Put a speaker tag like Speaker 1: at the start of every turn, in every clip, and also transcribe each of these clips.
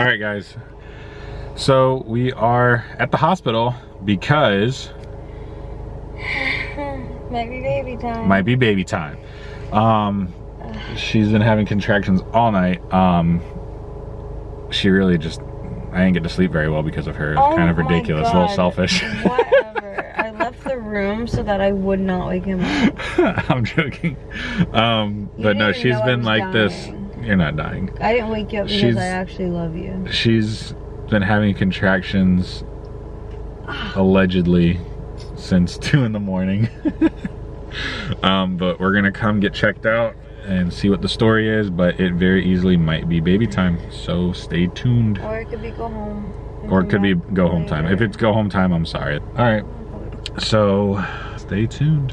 Speaker 1: All right, guys. So we are at the hospital because
Speaker 2: might be baby time.
Speaker 1: Might be baby time. Um, she's been having contractions all night. Um, she really just, I didn't get to sleep very well because of her.
Speaker 2: Oh
Speaker 1: kind of ridiculous, a little selfish.
Speaker 2: Whatever. I left the room so that I would not wake him up.
Speaker 1: I'm joking. Um, but no, she's been like this. You're not dying.
Speaker 2: I didn't wake you up because
Speaker 1: She's-
Speaker 2: I actually love you.
Speaker 1: She's been having contractions allegedly since two in the morning. um, but we're gonna come get checked out and see what the story is, but it very easily might be baby time. So stay tuned.
Speaker 2: Or it could be go home.
Speaker 1: Or it could be go home time. If it's go home time, I'm sorry. All right, so stay tuned.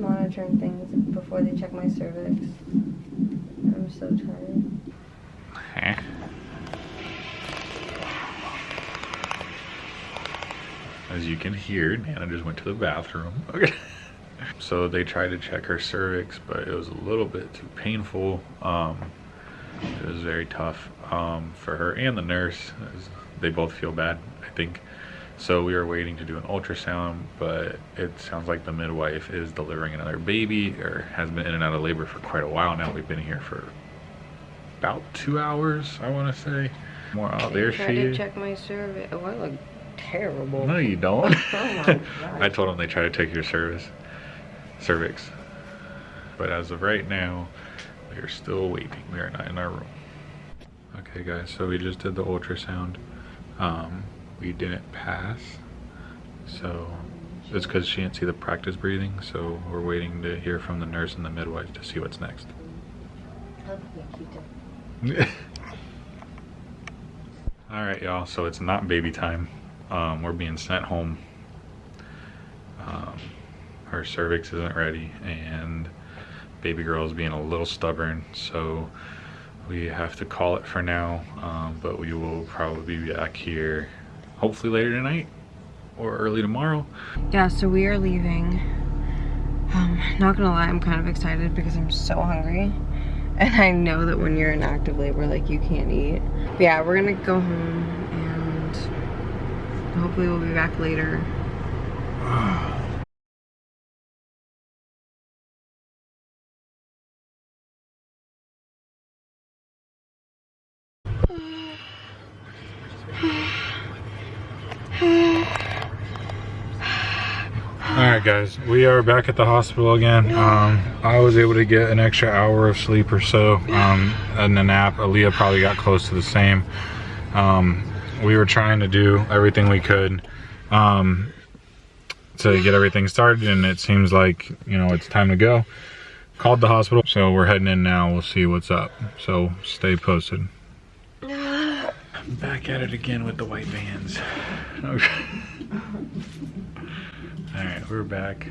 Speaker 2: Monitoring things before they check my cervix. I'm so tired.
Speaker 1: As you can hear, Nana just went to the bathroom. Okay. So they tried to check her cervix, but it was a little bit too painful. Um, it was very tough um, for her and the nurse. They both feel bad, I think. So we are waiting to do an ultrasound, but it sounds like the midwife is delivering another baby or has been in and out of labor for quite a while now. We've been here for about two hours, I want to say. More out there she is.
Speaker 2: check my cervix. Oh, I look terrible.
Speaker 1: No, you don't.
Speaker 2: Oh my God.
Speaker 1: I told them they try to take your service, cervix. But as of right now, we are still waiting. We are not in our room. Okay, guys. So we just did the ultrasound. Um, we didn't pass. So it's because she didn't see the practice breathing. So we're waiting to hear from the nurse and the midwife to see what's next. All right, y'all. So it's not baby time. Um, we're being sent home. Um, her cervix isn't ready, and baby girl is being a little stubborn. So we have to call it for now. Um, but we will probably be back here, hopefully later tonight or early tomorrow.
Speaker 2: Yeah, so we are leaving. Um, not gonna lie, I'm kind of excited because I'm so hungry. And I know that when you're in active labor, like you can't eat. But yeah, we're gonna go home and hopefully we'll be back later.
Speaker 1: All right, guys, we are back at the hospital again. Um, I was able to get an extra hour of sleep or so, um, and a nap. Aaliyah probably got close to the same. Um, we were trying to do everything we could um, to get everything started, and it seems like you know it's time to go. Called the hospital, so we're heading in now. We'll see what's up. So stay posted. Back at it again with the white vans. All right, we're back.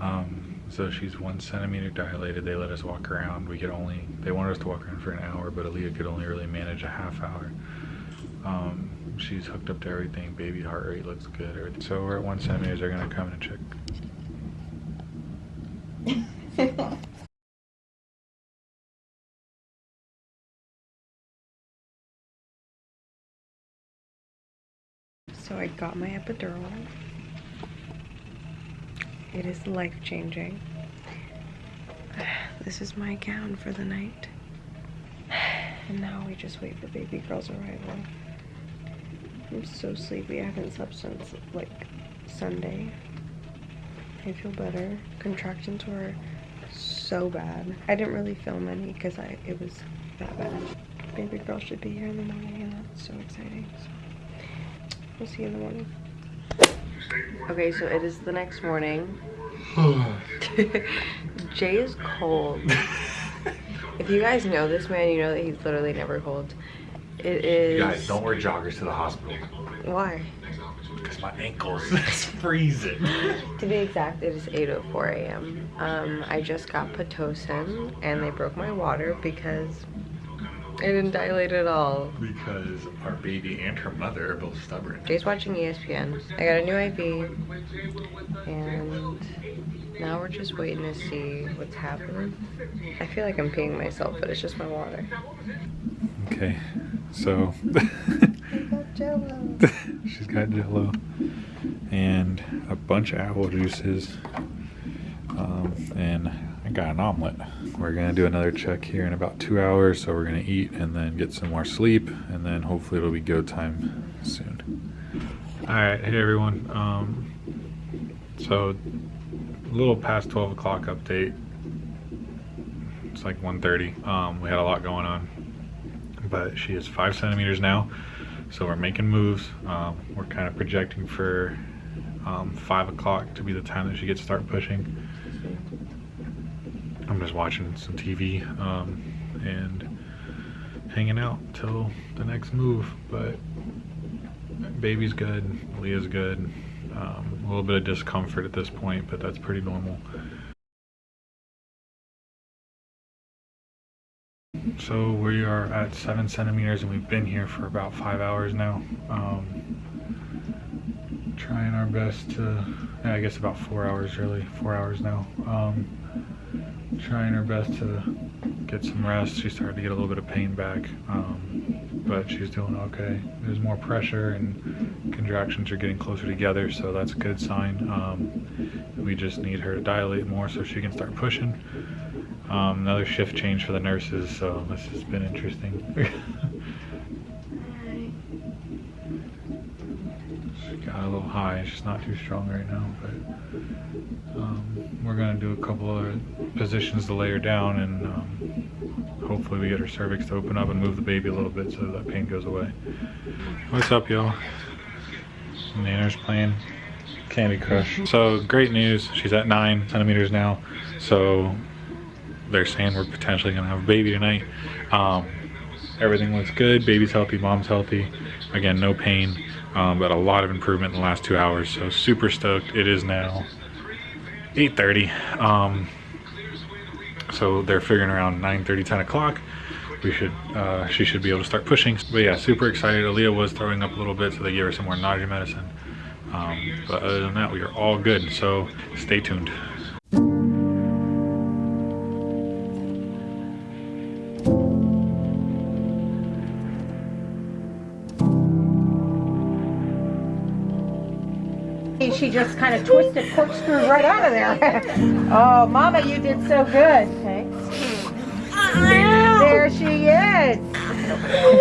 Speaker 1: Um, so she's one centimeter dilated. They let us walk around. We could only, they wanted us to walk around for an hour, but Aaliyah could only really manage a half hour. Um, she's hooked up to everything. Baby heart rate looks good. So we're at one centimeter. They're gonna come and check.
Speaker 2: So I got my epidural. It is life changing. This is my gown for the night. And now we just wait for baby girl's arrival. I'm so sleepy. I haven't slept since like Sunday. I feel better. Contractions were so bad. I didn't really film any because I it was that bad. Baby girl should be here in the morning and that's so exciting. So we'll see you in the morning. Okay, so it is the next morning. Jay is cold. if you guys know this man, you know that he's literally never cold. It is.
Speaker 1: Guys, don't wear joggers to the hospital
Speaker 2: Why?
Speaker 1: because my ankles is freezing.
Speaker 2: To be exact, it is 8:04 a.m. Um, I just got pitocin, and they broke my water because I didn't dilate at all.
Speaker 1: because our baby and her mother are both stubborn.
Speaker 2: Jay's watching ESPN. I got a new IV, and now we're just waiting to see what's happening. I feel like I'm peeing myself, but it's just my water.
Speaker 1: Okay, so
Speaker 2: Jello.
Speaker 1: she's got jello and a bunch of apple juices um, and I got an omelet. We're gonna do another check here in about two hours, so we're gonna eat and then get some more sleep, and then hopefully it'll be go time soon. All right, hey everyone. Um, so a little past 12 o'clock update. It's like 1:30. Um, we had a lot going on, but she is five centimeters now, so we're making moves. Um, we're kind of projecting for um, five o'clock to be the time that she gets start pushing. I'm just watching some TV um, and hanging out till the next move. But baby's good, Leah's good. Um, a little bit of discomfort at this point, but that's pretty normal. So we are at seven centimeters and we've been here for about five hours now. Um, trying our best to, yeah, I guess about four hours really, four hours now. Um, trying her best to get some rest. She started to get a little bit of pain back, um, but she's doing okay. There's more pressure and contractions are getting closer together, so that's a good sign. Um, we just need her to dilate more so she can start pushing. Um, another shift change for the nurses, so this has been interesting. little high. She's not too strong right now, but um, we're gonna do a couple other positions to lay her down, and um, hopefully we get her cervix to open up and move the baby a little bit so that pain goes away. What's up, y'all? Nanner's playing Candy Crush. So great news. She's at nine centimeters now. So they're saying we're potentially gonna have a baby tonight. Um, everything looks good. Baby's healthy. Mom's healthy. Again, no pain, um, but a lot of improvement in the last two hours. So super stoked. It is now 8:30. Um, so they're figuring around 9:30, 10 o'clock. We should, uh, she should be able to start pushing. But yeah, super excited. Aaliyah was throwing up a little bit, so they gave her some more nausea medicine. Um, but other than that, we are all good. So stay tuned.
Speaker 3: She just kind of twisted, corkscrewed right out of there. oh, Mama, you did so good. Okay. There she is.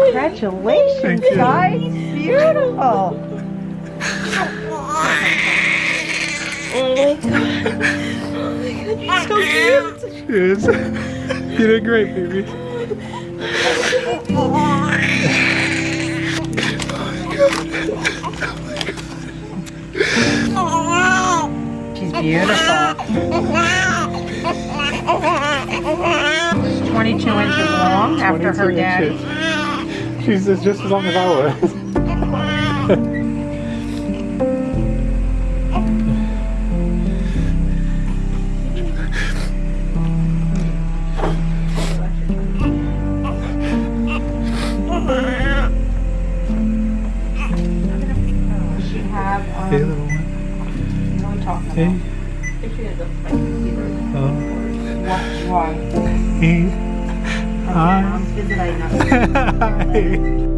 Speaker 3: Congratulations,
Speaker 1: Thank
Speaker 3: guys. Beautiful.
Speaker 2: Oh my god. Oh my god, you're so cute.
Speaker 1: Yes. You did great, baby.
Speaker 3: Beautiful. She's 22 inches long after her
Speaker 1: 22
Speaker 3: daddy.
Speaker 1: inches. She's just as long as I was.
Speaker 3: Why? Why?